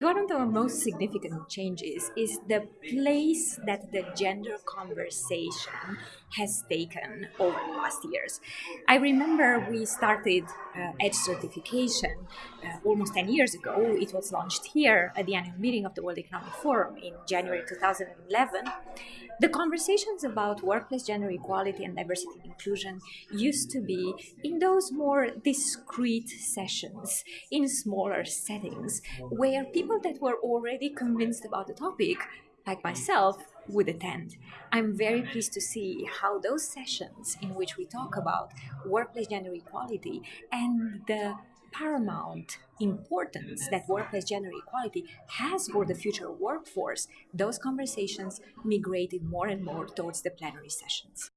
One of the most significant changes is the place that the gender conversation has taken over the last years. I remember we started uh, Edge certification uh, almost 10 years ago. It was launched here at the annual meeting of the World Economic Forum in January 2011. The conversations about workplace gender equality and diversity and inclusion used to be in those more discrete sessions, in smaller settings, where people that were already convinced about the topic, like myself, would attend. I'm very pleased to see how those sessions in which we talk about workplace gender equality and the paramount importance that workplace gender equality has for the future workforce, those conversations migrated more and more towards the plenary sessions.